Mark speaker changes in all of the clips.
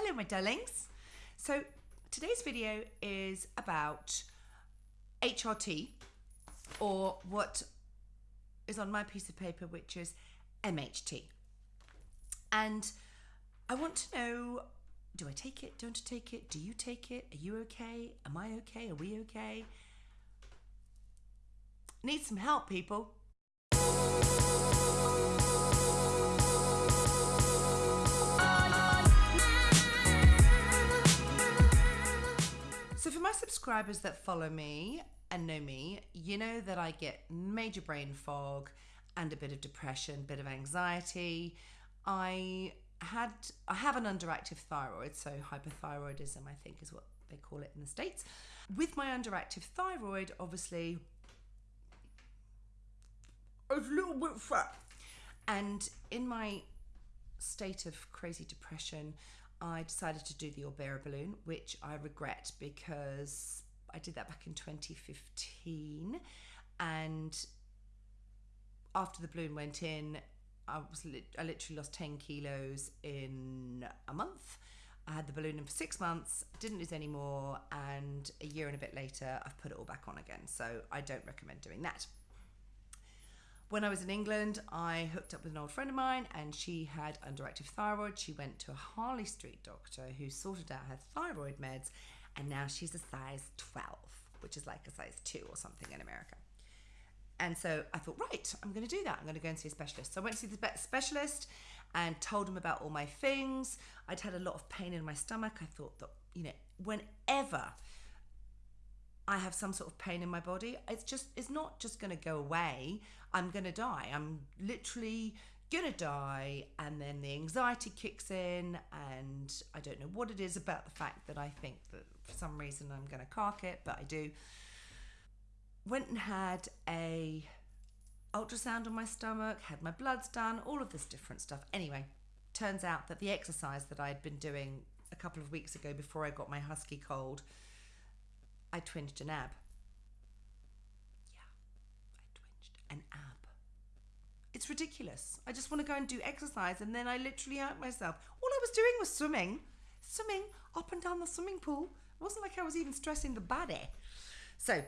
Speaker 1: Hello, my darlings. So, today's video is about HRT or what is on my piece of paper, which is MHT. And I want to know do I take it? Don't I take it? Do you take it? Are you okay? Am I okay? Are we okay? Need some help, people. Subscribers that follow me and know me, you know that I get major brain fog and a bit of depression, a bit of anxiety. I had I have an underactive thyroid, so hypothyroidism I think is what they call it in the states. With my underactive thyroid, obviously it's a little bit fat. And in my state of crazy depression, I decided to do the Orbera balloon, which I regret because I did that back in 2015. And after the balloon went in, I was I literally lost 10 kilos in a month. I had the balloon in for six months, didn't lose any more, and a year and a bit later, I've put it all back on again. So I don't recommend doing that. When I was in England, I hooked up with an old friend of mine and she had underactive thyroid. She went to a Harley Street doctor who sorted out her thyroid meds and now she's a size 12, which is like a size 2 or something in America. And so I thought, right, I'm going to do that. I'm going to go and see a specialist. So I went to see the specialist and told him about all my things. I'd had a lot of pain in my stomach. I thought that, you know, whenever I have some sort of pain in my body, it's just it's not just going to go away. I'm going to die. I'm literally going to die and then the anxiety kicks in and I don't know what it is about the fact that I think that for some reason I'm going to cark it, but I do. Went and had a ultrasound on my stomach, had my bloods done, all of this different stuff. Anyway, turns out that the exercise that I had been doing a couple of weeks ago before I got my husky cold I twinged an ab. Yeah, I twinged an ab. It's ridiculous. I just want to go and do exercise and then I literally hurt myself. All I was doing was swimming, swimming up and down the swimming pool. It wasn't like I was even stressing the body. So,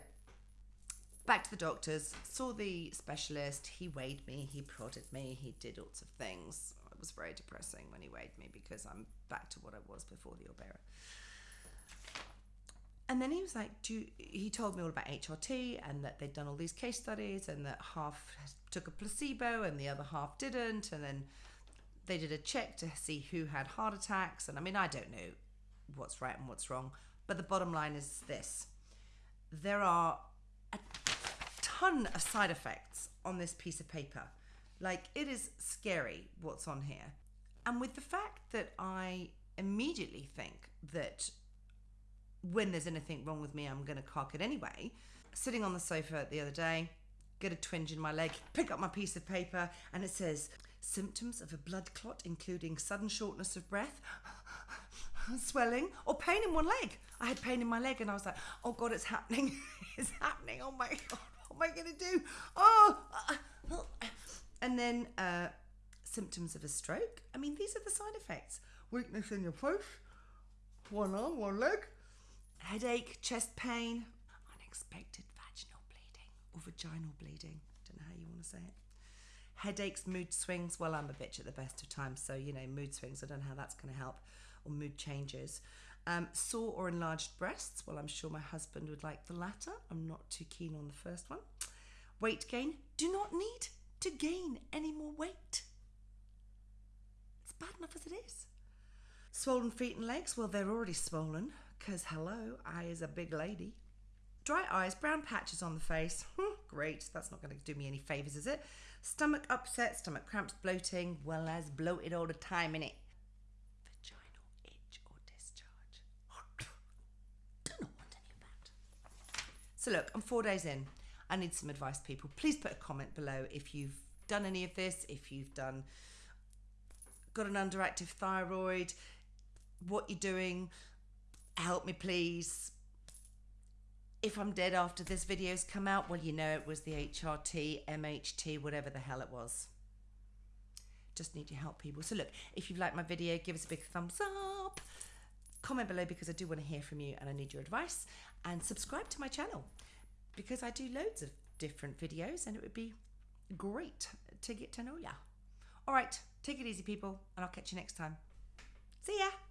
Speaker 1: back to the doctors, saw the specialist. He weighed me, he prodded me, he did lots of things. It was very depressing when he weighed me because I'm back to what I was before the Orbera. And then he was like, Do he told me all about HRT and that they'd done all these case studies and that half took a placebo and the other half didn't. And then they did a check to see who had heart attacks. And I mean, I don't know what's right and what's wrong, but the bottom line is this there are a ton of side effects on this piece of paper. Like, it is scary what's on here. And with the fact that I immediately think that when there's anything wrong with me, I'm going to cock it anyway. Sitting on the sofa the other day, get a twinge in my leg, pick up my piece of paper, and it says symptoms of a blood clot, including sudden shortness of breath, swelling, or pain in one leg. I had pain in my leg, and I was like, "Oh God, it's happening! it's happening! Oh my God, what am I going to do? Oh!" And then uh, symptoms of a stroke. I mean, these are the side effects: weakness in your face, one arm, one leg headache, chest pain, unexpected vaginal bleeding or vaginal bleeding. Don't know how you want to say it. Headaches, mood swings. Well, I'm a bitch at the best of times, so you know, mood swings. I don't know how that's going to help, or mood changes. Um, sore or enlarged breasts. Well, I'm sure my husband would like the latter. I'm not too keen on the first one. Weight gain. Do not need to gain any more weight. It's bad enough as it is. Swollen feet and legs. Well, they're already swollen. Because, hello, I is a big lady. Dry eyes, brown patches on the face. Great, that's not going to do me any favours, is it? Stomach upset, stomach cramps, bloating. Well, as bloated all the time, innit? Vaginal itch or discharge. Don't want any of that. So, look, I'm four days in. I need some advice, people. Please put a comment below if you've done any of this, if you've done got an underactive thyroid, what you're doing, help me please. If I'm dead after this video's come out, well, you know it was the HRT, MHT, whatever the hell it was. Just need your help, people. So look, if you've liked my video, give us a big thumbs up. comment below because I do want to hear from you and I need your advice. And subscribe to my channel because I do loads of different videos and it would be great to get to know ya. All right, take it easy, people, and I'll catch you next time. See ya.